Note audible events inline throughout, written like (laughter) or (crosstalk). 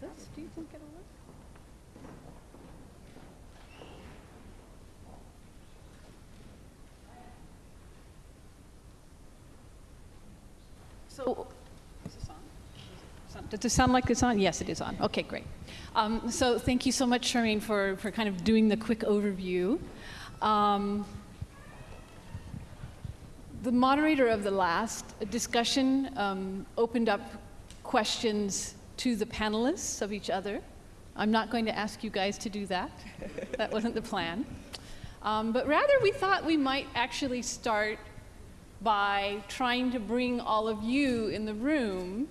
this, do you think it'll work? So, is this on? Is on? Does it sound like it's on? Yes, it is on. Okay, great. Um, so thank you so much, Charmaine, for, for kind of doing the quick overview. Um, the moderator of the last discussion um, opened up questions to the panelists of each other. I'm not going to ask you guys to do that. (laughs) that wasn't the plan. Um, but rather, we thought we might actually start by trying to bring all of you in the room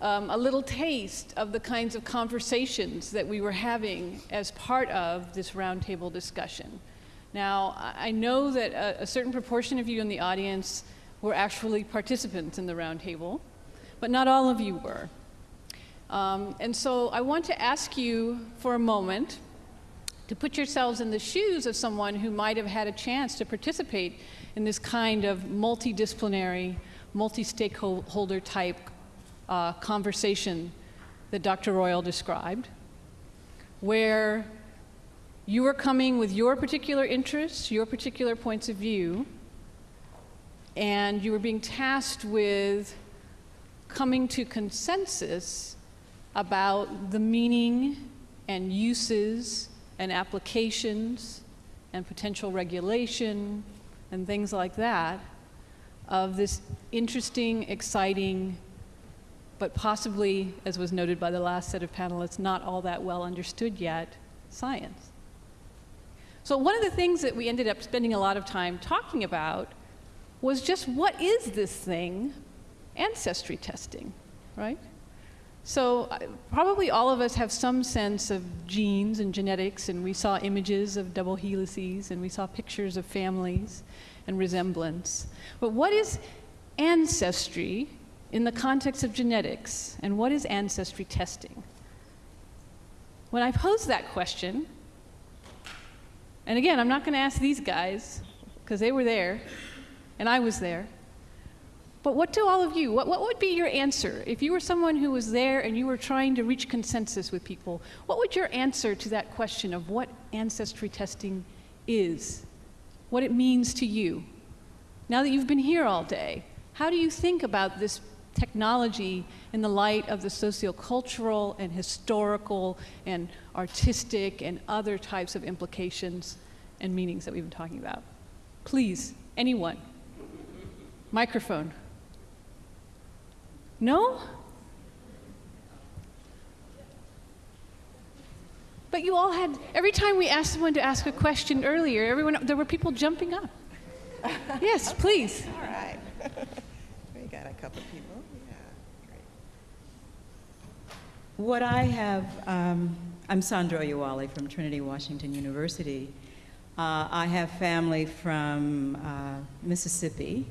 um, a little taste of the kinds of conversations that we were having as part of this roundtable discussion. Now, I know that a, a, certain proportion of you in the audience were actually participants in the roundtable, but not all of you were. Um, and so I want to ask you for a moment to put yourselves in the shoes of someone who might have had a chance to participate in this kind of multidisciplinary, multi-stakeholder type uh, conversation that Dr. Royal described, where you are coming with your particular interests, your particular points of view, and you were being tasked with coming to consensus about the meaning and uses and applications and potential regulation and things like that of this interesting, exciting, but possibly, as was noted by the last set of panelists, not all that well understood yet, science. So one of the things that we ended up spending a lot of time talking about was just what is this thing, ancestry testing, right? So uh, probably all of us have some sense of genes and genetics, and we saw images of double helices, and we saw pictures of families and resemblance. But what is ancestry in the context of genetics, and what is ancestry testing? When I posed that question, and again, I'm not going to ask these guys, because they were there, and I was there. But what do all of you, what, what would be your answer? If you were someone who was there and you were trying to reach consensus with people, what would your answer to that question of what ancestry testing is? What it means to you? Now that you've been here all day, how do you think about this technology in the light of the sociocultural and historical and artistic and other types of implications and meanings that we've been talking about? Please, anyone. Microphone. No? But you all had, every time we asked someone to ask a question earlier, everyone, there were people jumping up. (laughs) yes, please. All right. (laughs) we got a couple people. Yeah, great. What I have, um, I'm Sandra Oyewale from Trinity Washington University. Uh, I have family from uh, Mississippi,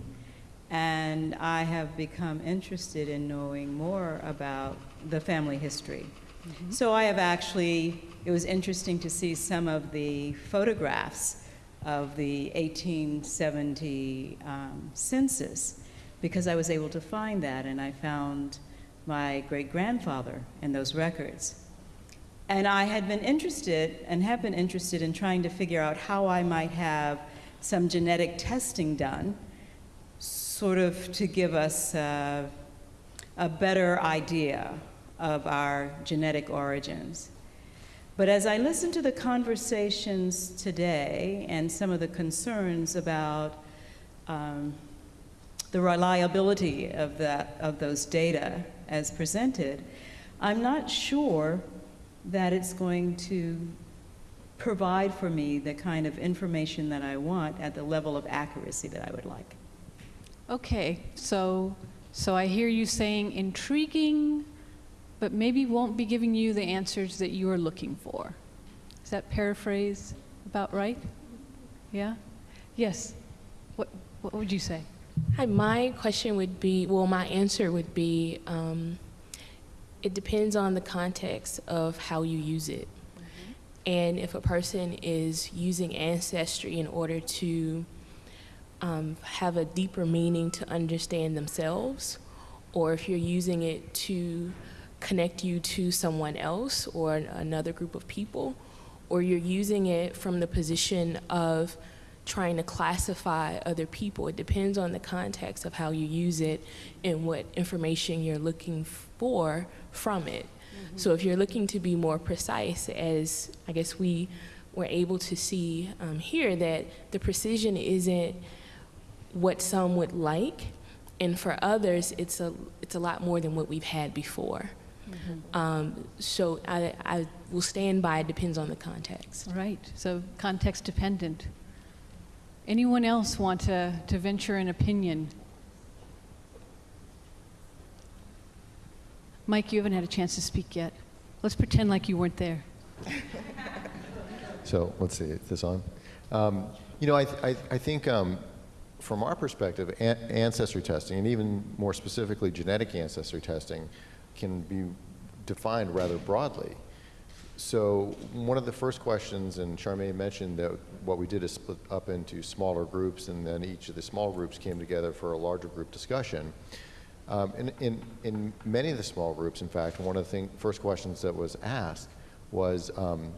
and I have become interested in knowing more about the family history. Mm -hmm. So I have actually, it was interesting to see some of the photographs of the 1870 um, census because I was able to find that and I found my great-grandfather in those records. And I had been interested and have been interested in trying to figure out how I might have some genetic testing done sort of to give us uh, a better idea of our genetic origins. But as I listen to the conversations today and some of the concerns about um, the reliability of, that, of those data as presented, I'm not sure that it's going to provide for me the kind of information that I want at the level of accuracy that I would like. Okay, so, so I hear you saying intriguing, but maybe won't be giving you the answers that you are looking for. Is that paraphrase about right? Yeah? Yes. What, what would you say? Hi, my question would be, well, my answer would be, um, it depends on the context of how you use it. Mm -hmm. And if a person is using Ancestry in order to um, have a deeper meaning to understand themselves, or if you're using it to connect you to someone else or another group of people, or you're using it from the position of trying to classify other people. It depends on the context of how you use it and what information you're looking for from it. So if you're looking to be more precise, as I guess we were able to see um, here, that the precision isn't what some would like, and for others, it's a it's a lot more than what we've had before. Um, so I, I will stand by. It depends on the context. Right, so context dependent. Anyone else want to, to venture an opinion? Mike, you haven't had a chance to speak yet. Let's pretend like you weren't there. (laughs) So let's see, is this on? Um, you know, I, I, I think um, from our perspective, an- ancestry testing, and even more specifically genetic ancestry testing, can be defined rather broadly. So one of the first questions, and Charmaine mentioned that what we did is split up into smaller groups, and then each of the small groups came together for a larger group discussion. Um, in, in, in many of the small groups, in fact, one of the thing, first questions that was asked was, um,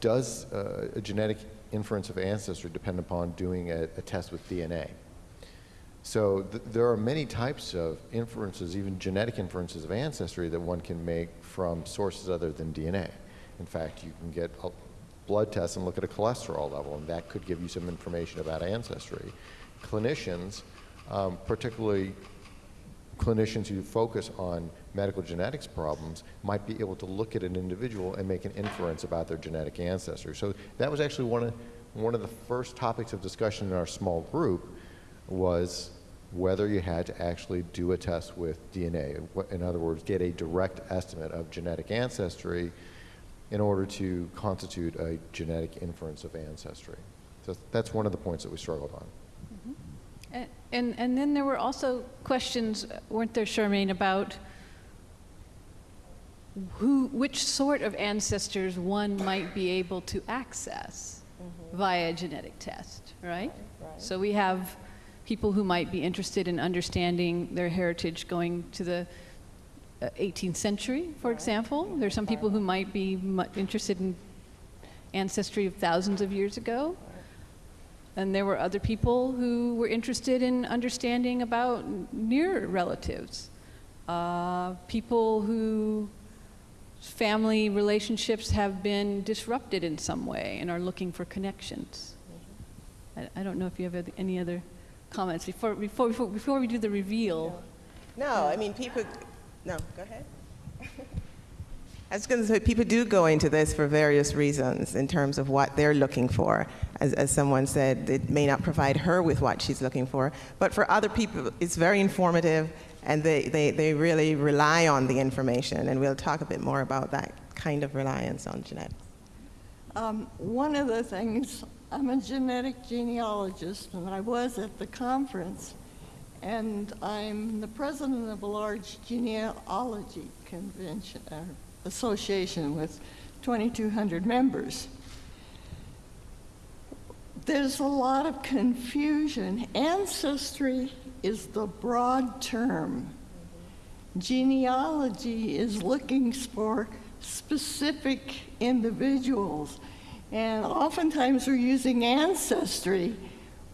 does uh, a genetic inference of ancestry depend upon doing a, a test with DNA? So th- there are many types of inferences, even genetic inferences of ancestry that one can make from sources other than DNA. In fact, you can get a blood test and look at a cholesterol level, and that could give you some information about ancestry. Clinicians, um, particularly clinicians who focus on medical genetics problems might be able to look at an individual and make an inference about their genetic ancestry. So that was actually one of, one of the first topics of discussion in our small group was whether you had to actually do a test with DNA. In other words, get a direct estimate of genetic ancestry in order to constitute a genetic inference of ancestry. So that's one of the points that we struggled on. Mm-hmm. A- And, and then there were also questions, weren't there, Charmaine, about who, which sort of ancestors one might be able to access via a genetic test, right? So we have people who might be interested in understanding their heritage going to the uh, 18th century, for example. There's some people who might be interested in ancestry of thousands of years ago. And there were other people who were interested in understanding about near relatives, uh, people who family relationships have been disrupted in some way and are looking for connections. I, I don't know if you have any other comments before, before, before, before we do the reveal. No, I mean, people, no, go ahead. (laughs) I was going to say, people do go into this for various reasons in terms of what they're looking for. As, as someone said, it may not provide her with what she's looking for, but for other people, it's very informative and they, they, they really rely on the information. And we'll talk a bit more about that kind of reliance on genetics. Um, One of the things, I'm a genetic genealogist, and I was at the conference, and I'm the president of a large genealogy convention, uh, association with 2,200 members. There's a lot of confusion. Ancestry is the broad term. Genealogy is looking for specific individuals. And oftentimes we're using ancestry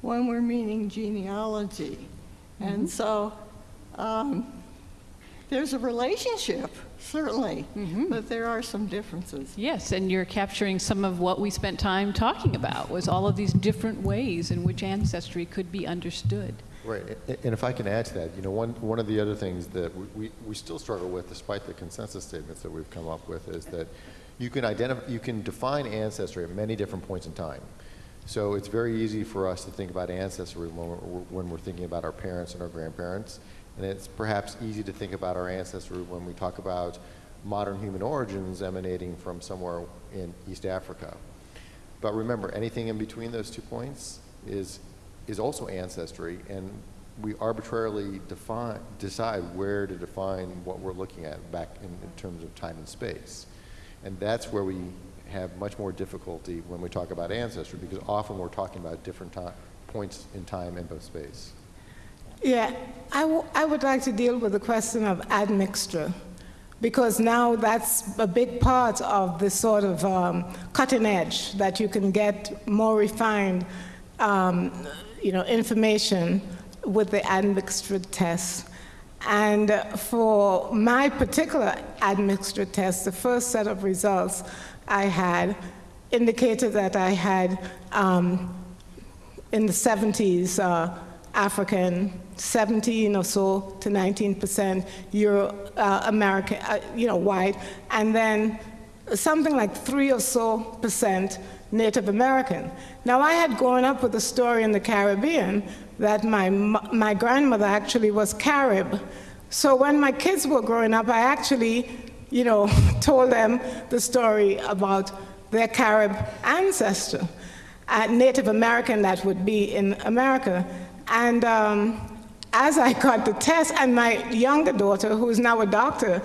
when we're meaning genealogy. And so um, there's a relationship, certainly, but there are some differences. Yes, and you're capturing some of what we spent time talking about, was all of these different ways in which ancestry could be understood. Right, and if I can add to that, you know, one, one of the other things that we- we, still struggle with, despite the consensus statements that we've come up with, is that you can identify, you can define ancestry at many different points in time. So it's very easy for us to think about ancestry when we're, when we're thinking about our parents and our grandparents, and it's perhaps easy to think about our ancestry when we talk about modern human origins emanating from somewhere in East Africa. But remember, anything in between those two points is, is also ancestry, and we arbitrarily define, decide where to define what we're looking at back in, in terms of time and space. And that's where we have much more difficulty when we talk about ancestry, because often we're talking about different ti- points in time and both space. Yeah, I, I would like to deal with the question of admixture. because now that's a big part of the sort of um, cutting edge that you can get more refined, um, you know, information with the admixture test. And for my particular admixture test, the first set of results I had indicated that I had, um, in the 70s, uh, African, 17 or so to 19% Euro uh, American, uh, you know, white, and then something like three or so percent Native American. Now, I had grown up with a story in the Caribbean that my, my grandmother actually was Carib. So when my kids were growing up, I actually, you know, (laughs) told them the story about their Carib ancestor, uh, Native American that would be in America. And um, as I got the test, and my younger daughter, who is now a doctor,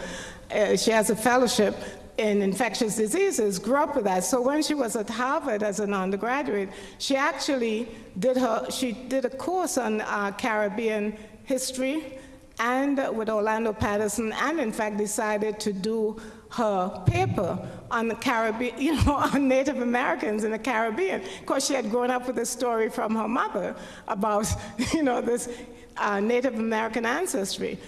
uh, she has a fellowship in infectious diseases, grew up with that. So when she was at Harvard as an undergraduate, she actually did her, she did a course on uh, Caribbean history and with Orlando Patterson, and in fact decided to do her paper on the Caribbean, (laughs) you know, on Native Americans in the Caribbean, because she had grown up with a story from her mother about, (laughs) you know, this uh, Native American ancestry.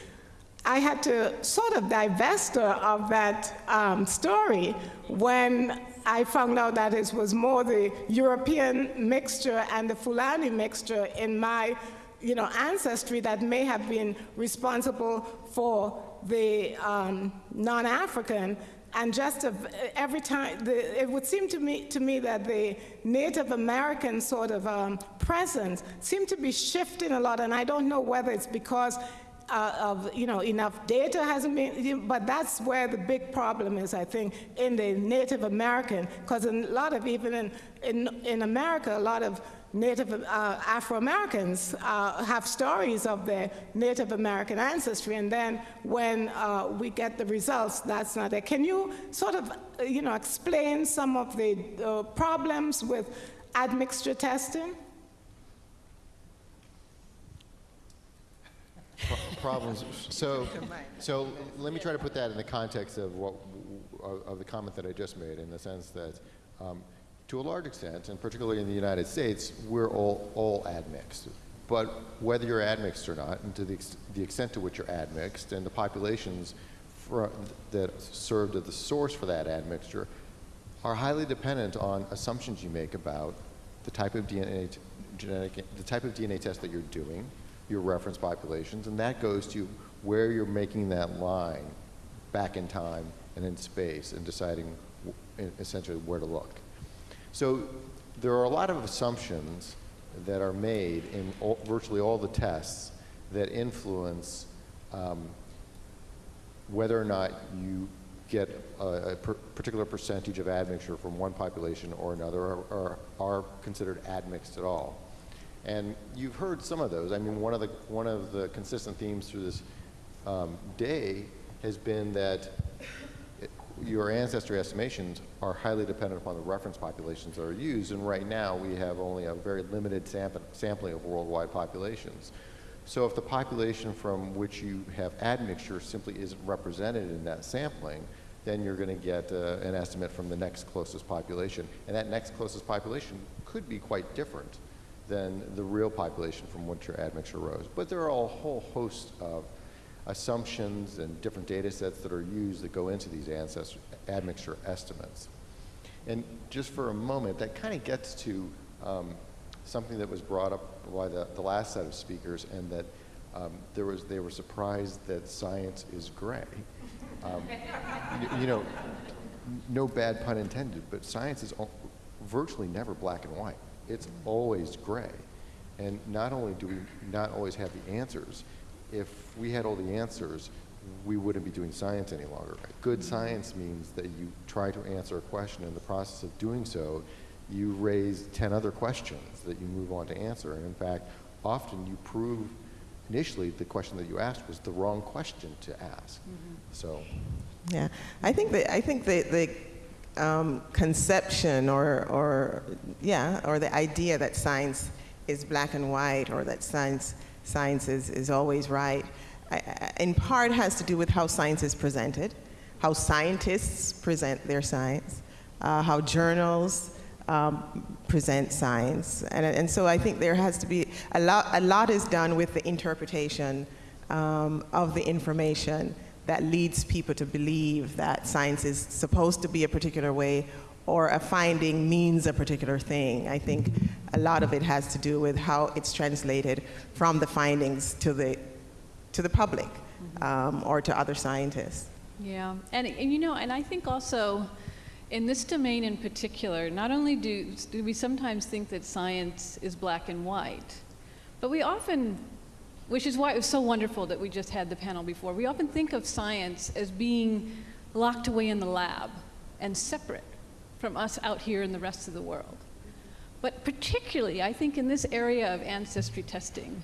I had to sort of divest her of that um, story when I found out that it was more the European mixture and the Fulani mixture in my you know, ancestry that may have been responsible for the um, non-African. And just every time, the, it would seem to me, to me that the Native American sort of um, presence seemed to be shifting a lot, and I don't know whether it's because uh, of, you know, enough data hasn't been, but that's where the big problem is, I think, in the Native American, because a lot of, even in, in, in America, a lot of Native uh, Afro-Americans uh, have stories of their Native American ancestry, and then when uh, we get the results, that's not there. Can you sort of, uh, you know, explain some of the uh, problems with admixture testing? Problems. So, (laughs) so let me try to put that in the context of what of the comment that I just made, in the sense that um, to a large extent, and particularly in the United States, we're all, all admixed. But whether you're admixed or not, and to the, ex the extent to which you're admixed, and the populations that served as the source for that admixture, are highly dependent on assumptions you make about the type of DNA, genetic, the type of DNA test that you're doing, your reference populations, and that goes to where you're making that line back in time and in space and deciding essentially where to look. So there are a lot of assumptions that are made in all, virtually all the tests that influence um, whether or not you get a, a per particular percentage of admixture from one population or another or, or, are considered admixed at all. And you've heard some of those. I mean, one of the, one of the consistent themes through this um, day has been that your ancestry estimations are highly dependent upon the reference populations that are used, and right now we have only a very limited sampling of worldwide populations. So if the population from which you have admixture simply isn't represented in that sampling, then you're going to get uh, an estimate from the next closest population. And that next closest population could be quite different than the real population from which your admixture arose. But there are a whole host of assumptions and different data sets that are used that go into these ancestor admixture estimates. And just for a moment, that kind of gets to um, something that was brought up by the, the last set of speakers and that um, there was, they were surprised that science is gray. Um, you, you, know, no bad pun intended, but science is virtually never black and white. It's always gray. And not only do we not always have the answers, if we had all the answers, we wouldn't be doing science any longer. Good science means that you try to answer a question. And in the process of doing so, you raise 10 other questions that you move on to answer. And in fact, often you prove initially the question that you asked was the wrong question to ask. Mm -hmm. So, yeah, I think that I think that the um, conception or or yeah or the idea that science is black and white or that science science is, is always right, I, I, in part has to do with how science is presented. how scientists present their science, uh, how journals um, present science. And, and so I think there has to be a lot, a lot is done with the interpretation um, of the information that leads people to believe that science is supposed to be a particular way or a finding means a particular thing. I think a lot of it has to do with how it's translated from the findings to the, to the public um, or to other scientists. Yeah, and, and you know, and I think also in this domain in particular, not only do, do we sometimes think that science is black and white, but we often, which is why it was so wonderful that we just had the panel before, we often think of science as being locked away in the lab and separate from us out here in the rest of the world. But particularly, I think in this area of ancestry testing,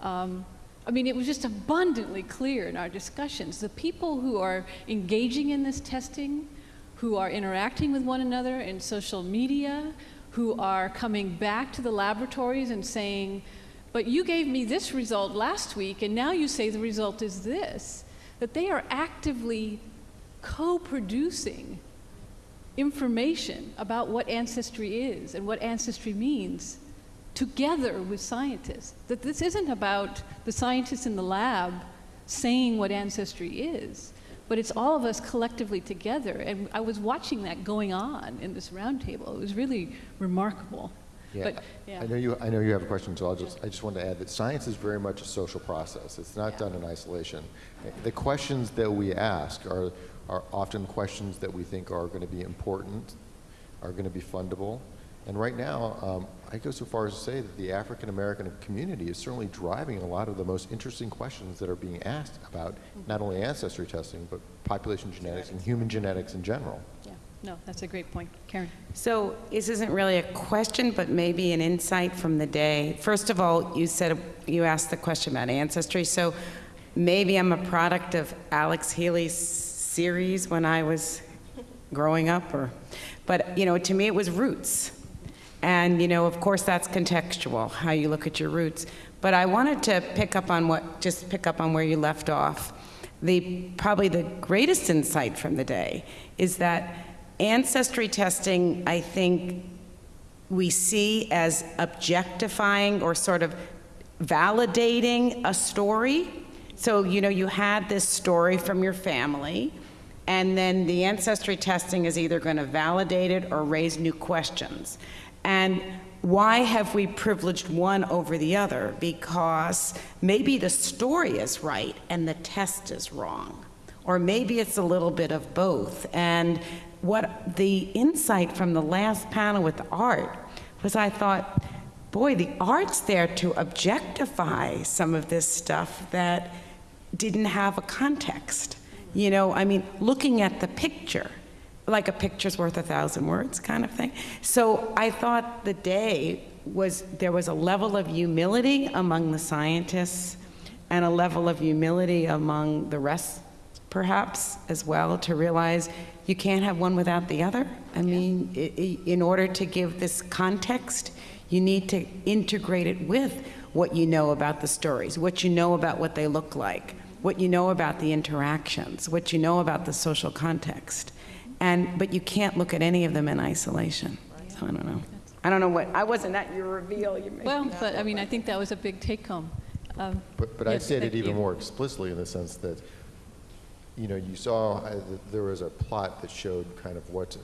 um, I mean, it was just abundantly clear in our discussions. The people who are engaging in this testing, who are interacting with one another in social media, who are coming back to the laboratories and saying, but you gave me this result last week, and now you say the result is this, that they are actively co-producing information about what ancestry is and what ancestry means together with scientists. That this isn't about the scientists in the lab saying what ancestry is, but it's all of us collectively together. And I was watching that going on in this roundtable. It was really remarkable. Yeah, But, yeah. I know you, I know you have a question, so I'll just, I just wanted to add that science is very much a social process. It's not done in isolation. The questions that we ask are, are often questions that we think are going to be important, are going to be fundable. And right now, um, I go so far as to say that the African American community is certainly driving a lot of the most interesting questions that are being asked about not only ancestry testing, but population genetics and human genetics in general. Yeah, no, that's a great point. Karen? So this isn't really a question, but maybe an insight from the day. First of all, you said, you asked the question about ancestry, so maybe I'm a product of Alex Haley's series when I was growing up, or, but, you know, to me it was roots. And, you know, of course, that's contextual, how you look at your roots. But I wanted to pick up on what, just pick up on where you left off. The, probably the greatest insight from the day is that ancestry testing, I think, we see as objectifying or sort of validating a story. So, you know, you had this story from your family, and then the ancestry testing is either going to validate it or raise new questions. And why have we privileged one over the other? Because maybe the story is right and the test is wrong. Or maybe it's a little bit of both. And what the insight from the last panel with art was I thought, boy, the art's there to objectify some of this stuff that didn't have a context. You know, I mean, looking at the picture, like a picture's worth a thousand words kind of thing. So I thought the day was, there was a level of humility among the scientists and a level of humility among the rest, perhaps, as well, to realize you can't have one without the other. I mean, i- i- in order to give this context, you need to integrate it with what you know about the stories, what you know about what they look like, what you know about the interactions, what you know about the social context. And, but you can't look at any of them in isolation. So I don't know. I don't know what, I wasn't at your reveal. You made Well, but I mean, I think that was a big take home. Um, But, but I'd Yes, say it even you. more explicitly in the sense that, you know, you saw, uh, there was a plot that showed kind of what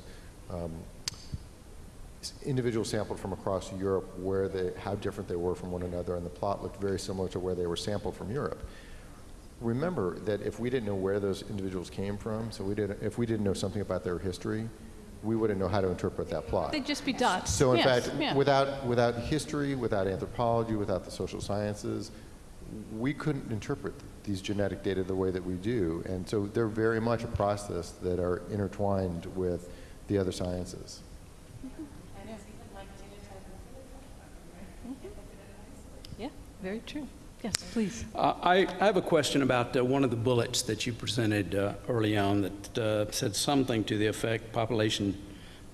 um, individuals sampled from across Europe, where they, how different they were from one another, and the plot looked very similar to where they were sampled from Europe. Remember that if we didn't know where those individuals came from, so we didn't, if we didn't know something about their history, we wouldn't know how to interpret that plot. They'd just be dots. So in Yes, fact, yeah. without, without history, without anthropology, without the social sciences, we couldn't interpret these genetic data the way that we do. And so they're very much a process that are intertwined with the other sciences. Yeah, very true. Yes, please. Uh, I I have a question about uh, one of the bullets that you presented uh, early on that uh, said something to the effect population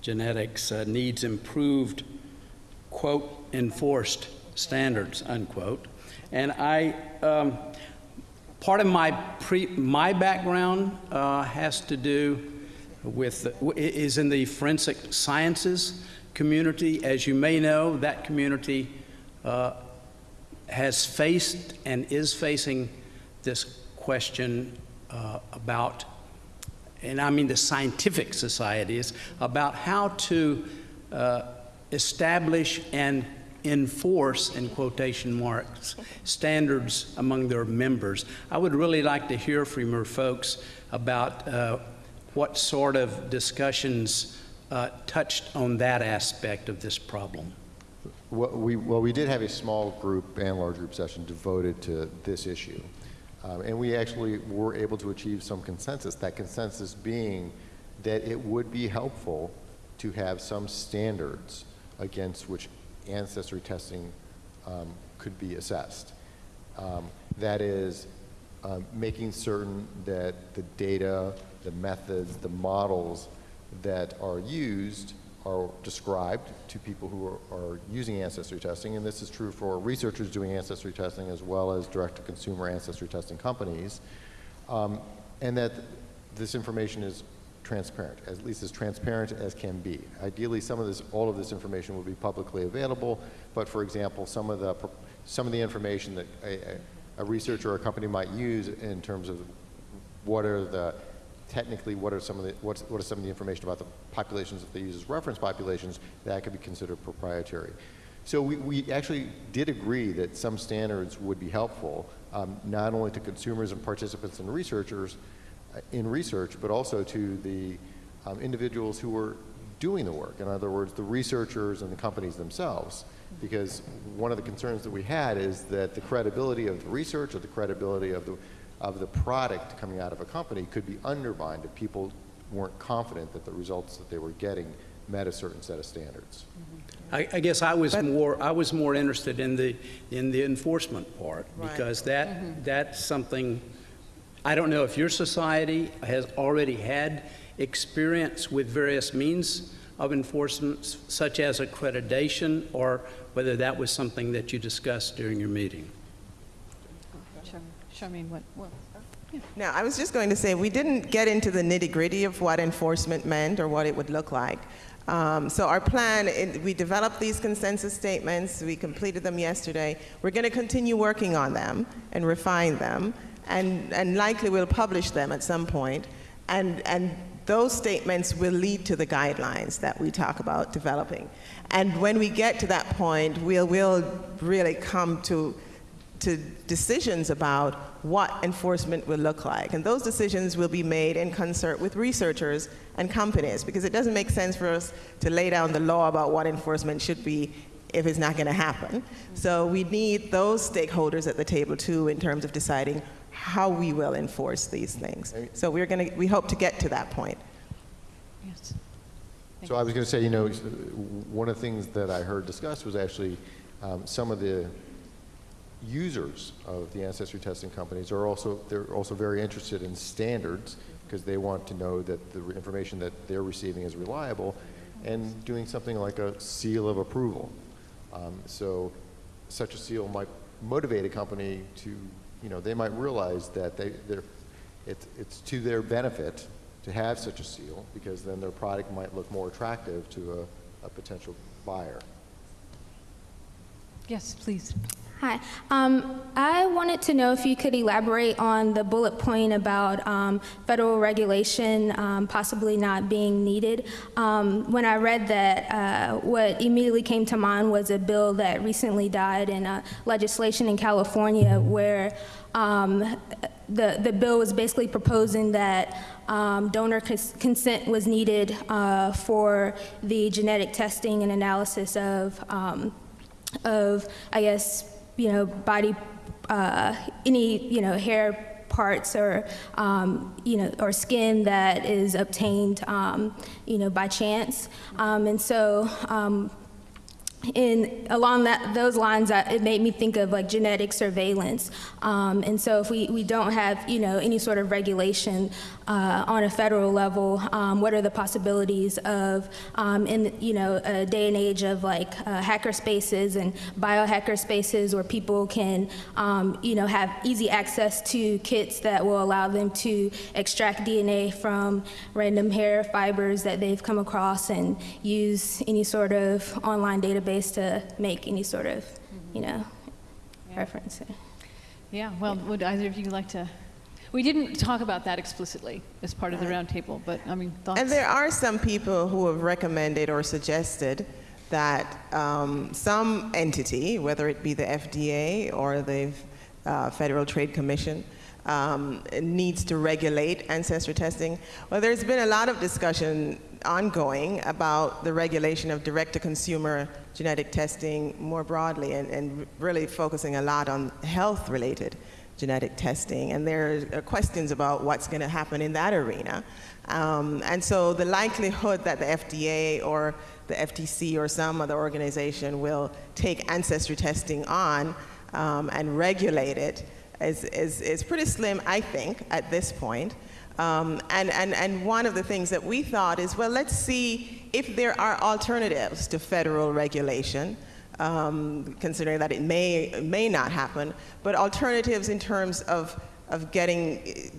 genetics uh, needs improved, quote, enforced standards, unquote. And I, um, part of my pre, my background uh, has to do with, is in the forensic sciences community. As you may know, that community uh, has faced and is facing this question uh, about, and I mean the scientific societies, about how to uh, establish and enforce, in quotation marks, standards among their members. I would really like to hear from your folks about uh, what sort of discussions uh, touched on that aspect of this problem. Well we, well, we did have a small group and large group session devoted to this issue. Um, and we actually were able to achieve some consensus, that consensus being that it would be helpful to have some standards against which ancestry testing um, could be assessed. Um, that is, um, making certain that the data, the methods, the models that are used are described to people who are, are, using ancestry testing, and this is true for researchers doing ancestry testing as well as direct-to-consumer ancestry testing companies, um, and that this information is transparent, at least as transparent as can be. Ideally, some of this, all of this information will be publicly available, but for example, some of the, some of the information that a, a researcher or a company might use in terms of what are the technically what are some of the what's, what are some of the information about the populations that they use as reference populations that could be considered proprietary. So we, we actually did agree that some standards would be helpful, um, not only to consumers and participants and researchers in research, but also to the um, individuals who were doing the work. In other words, the researchers and the companies themselves. Because one of the concerns that we had is that the credibility of the research or the credibility of the of the product coming out of a company could be undermined if people weren't confident that the results that they were getting met a certain set of standards. I, I guess I was more I was more interested in the in the enforcement part right. because that mm -hmm. that's something I don't know if your society has already had experience with various means of enforcement such as accreditation or whether that was something that you discussed during your meeting. Charmaine, what? Well, yeah. Now, I was just going to say, we didn't get into the nitty gritty of what enforcement meant or what it would look like. Um, so our plan, we developed these consensus statements, we completed them yesterday. We're going to continue working on them and refine them, and, and likely we'll publish them at some point. And, and those statements will lead to the guidelines that we talk about developing. And when we get to that point, we'll, we'll really come to to decisions about what enforcement will look like. And those decisions will be made in concert with researchers and companies because it doesn't make sense for us to lay down the law about what enforcement should be if it's not going to happen. So we need those stakeholders at the table too in terms of deciding how we will enforce these things. So we're going to, we hope to get to that point. Yes. so I was going to say, you know, one of the things that I heard discussed was actually um, some of the users of the ancestry testing companies are also they're also very interested in standards because they want to know that the information that they're receiving is reliable and doing something like a seal of approval. Um, so such a seal might motivate a company to, you know, they might realize that they, they're, it's, it's to their benefit to have such a seal because then their product might look more attractive to a, a potential buyer. Yes, please. Hi. Um, I wanted to know if you could elaborate on the bullet point about um, federal regulation um, possibly not being needed. Um, when I read that, uh, what immediately came to mind was a bill that recently died in uh, legislation in California where um, the, the bill was basically proposing that um, donor cons consent was needed uh, for the genetic testing and analysis of, of I guess, you know, body, uh, any, you know, hair parts or, um, you know, or skin that is obtained, um, you know, by chance. Um, and so, um, in along that those lines, uh, it made me think of like genetic surveillance. Um, and so, if we, we don't have you know any sort of regulation uh, on a federal level, um, what are the possibilities of, um, in you know, a day and age of like uh, hacker spaces and biohacker spaces where people can, um, you know, have easy access to kits that will allow them to extract DNA from random hair fibers that they've come across and use any sort of online database to make any sort of, you know, reference. Yeah, well, would either of you like to? We didn't talk about that explicitly as part of the roundtable, but I mean, thoughts? And there are some people who have recommended or suggested that um, some entity, whether it be the FDA or the uh, Federal Trade Commission, um, needs to regulate ancestry testing. Well, there's been a lot of discussion ongoing about the regulation of direct-to-consumer genetic testing more broadly and, and really focusing a lot on health-related genetic testing. And there are questions about what's going to happen in that arena. Um, and so the likelihood that the FDA or the FTC or some other organization will take ancestry testing on um, and regulate it is, is, is pretty slim, I think, at this point. Um, and, and, and one of the things that we thought is, well, let's see if there are alternatives to federal regulation, um, considering that it may, may not happen, but alternatives in terms of, of getting,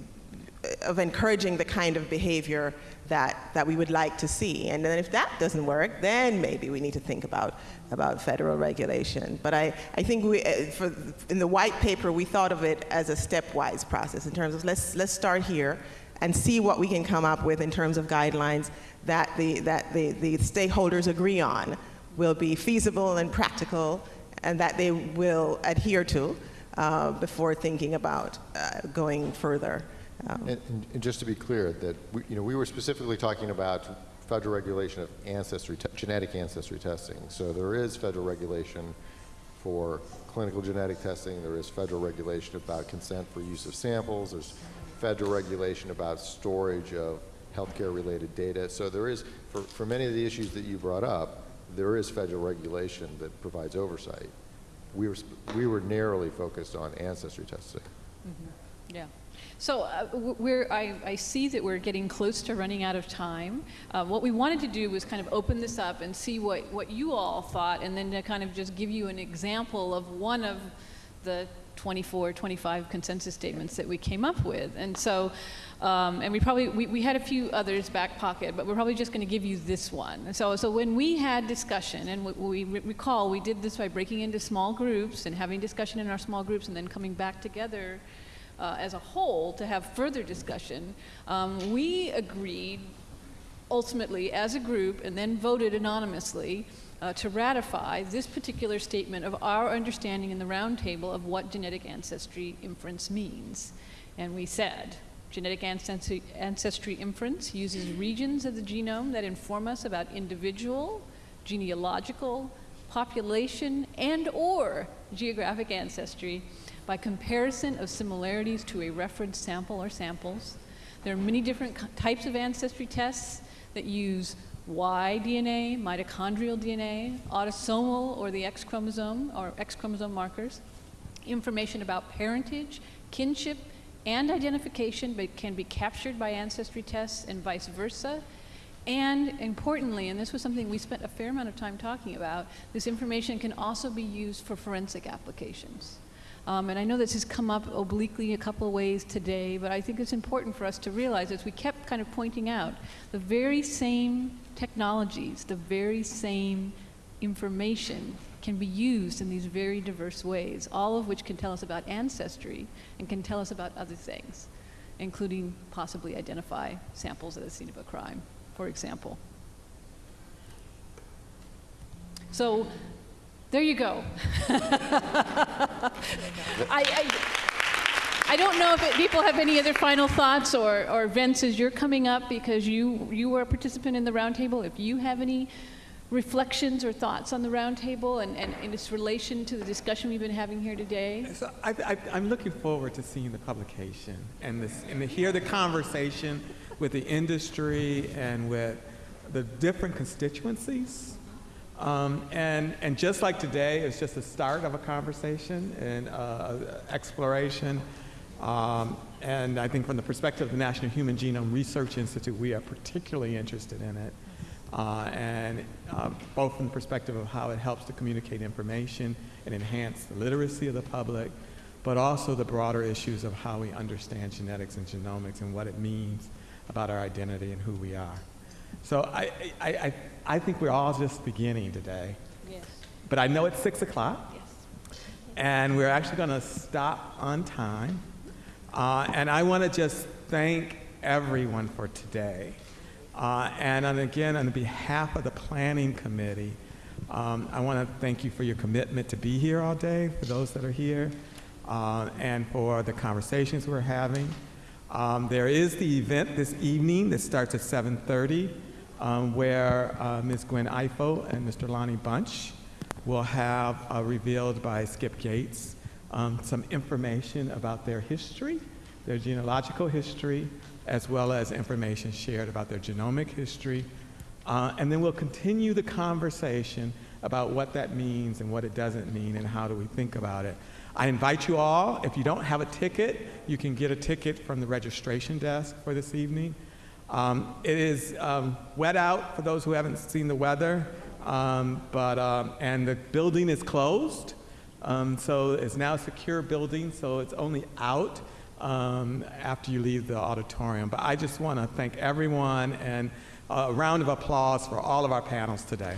of encouraging the kind of behavior that, that we would like to see. And then if that doesn't work, then maybe we need to think about, about federal regulation. But I, I think we, uh, for, in the white paper, we thought of it as a stepwise process in terms of let's, let's start here and see what we can come up with in terms of guidelines that the, that the, the stakeholders agree on will be feasible and practical and that they will adhere to uh, before thinking about uh, going further. Um, And, and- just to be clear, that, we, you know, we were specifically talking about federal regulation of ancestry, genetic ancestry testing. So there is federal regulation for clinical genetic testing, there is federal regulation about consent for use of samples, there's federal regulation about storage of healthcare-related data. So there is, for, for many of the issues that you brought up, there is federal regulation that provides oversight. We were, we were narrowly focused on ancestry testing. Yeah. So uh, we're, I, I see that we're getting close to running out of time. Uh, what we wanted to do was kind of open this up and see what, what you all thought, and then to kind of just give you an example of one of the 24, 25 consensus statements that we came up with. And so, um, and we probably, we, we had a few others back pocket, but we're probably just going to give you this one. So, so when we had discussion, and we, we recall we did this by breaking into small groups and having discussion in our small groups and then coming back together uh, as a whole to have further discussion, um, we agreed ultimately as a group and then voted anonymously uh, to ratify this particular statement of our understanding in the roundtable of what genetic ancestry inference means. And we said, genetic ancestry, inference uses regions of the genome that inform us about individual, genealogical, population, and or geographic ancestry by comparison of similarities to a reference sample or samples. There are many different types of ancestry tests that use Y DNA, mitochondrial DNA, autosomal or the X chromosome or X chromosome markers, information about parentage, kinship, and identification but can be captured by ancestry tests and vice versa. And importantly, and this was something we spent a fair amount of time talking about, this information can also be used for forensic applications. Um, and I know this has come up obliquely a couple of ways today, but I think it's important for us to realize, as we kept kind of pointing out, the very same technologies, the very same information can be used in these very diverse ways, all of which can tell us about ancestry and can tell us about other things, including possibly identify samples at the scene of a crime, for example. So there you go. (laughs) I, I, I don't know if it, people have any other final thoughts or, or Vence, as you're coming up because you, you were a participant in the roundtable, if you have any reflections or thoughts on the roundtable and, and in its relation to the discussion we've been having here today. So I, I'm looking forward to seeing the publication and, this, and to hear the conversation with the industry and with the different constituencies. Um, and, and just like today, it's just the start of a conversation and uh, exploration. Um, and I think from the perspective of the National Human Genome Research Institute, we are particularly interested in it. Uh, and uh, both from the perspective of how it helps to communicate information and enhance the literacy of the public, but also the broader issues of how we understand genetics and genomics and what it means about our identity and who we are. So I, I, I, I think we're all just beginning today. Yes. But I know it's six o'clock, Yes. and we're actually going to stop on time. Uh, and I want to just thank everyone for today. Uh, and on, again, on behalf of the Planning Committee, um, I want to thank you for your commitment to be here all day, for those that are here, uh, and for the conversations we're having. Um, there is the event this evening that starts at 7.30, um, where uh, Ms. Gwen Ifill and Mr. Lonnie Bunch will have uh, revealed by Skip Gates um, some information about their history, their genealogical history, as well as information shared about their genomic history. Uh, and then we'll continue the conversation about what that means and what it doesn't mean and how do we think about it. I invite you all, if you don't have a ticket, you can get a ticket from the registration desk for this evening. Um, it is um, wet out for those who haven't seen the weather, um, but, um, and the building is closed. Um, so it's now a secure building, so it's only out um, after you leave the auditorium. But I just want to thank everyone and a round of applause for all of our panels today.